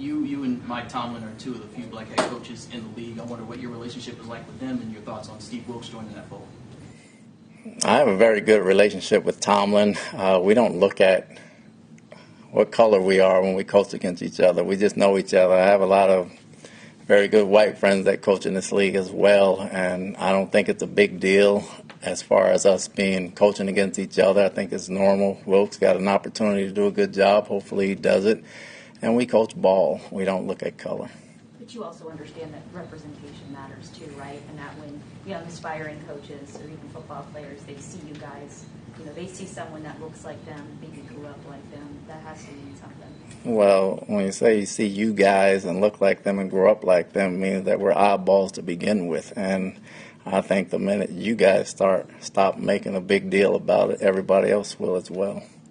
You, you and Mike Tomlin are two of the few black head coaches in the league. I wonder what your relationship is like with them and your thoughts on Steve Wilks joining that fold. I have a very good relationship with Tomlin. Uh, we don't look at what color we are when we coach against each other. We just know each other. I have a lot of very good white friends that coach in this league as well, and I don't think it's a big deal as far as us being coaching against each other. I think it's normal. Wilks got an opportunity to do a good job. Hopefully, he does it. And we coach ball. We don't look at color. But you also understand that representation matters too, right? And that when young aspiring coaches or even football players, they see you guys, you know, they see someone that looks like them, maybe grew up like them, that has to mean something. Well, when you say you see you guys and look like them and grow up like them, it means that we're oddballs to begin with. And I think the minute you guys start stop making a big deal about it, everybody else will as well.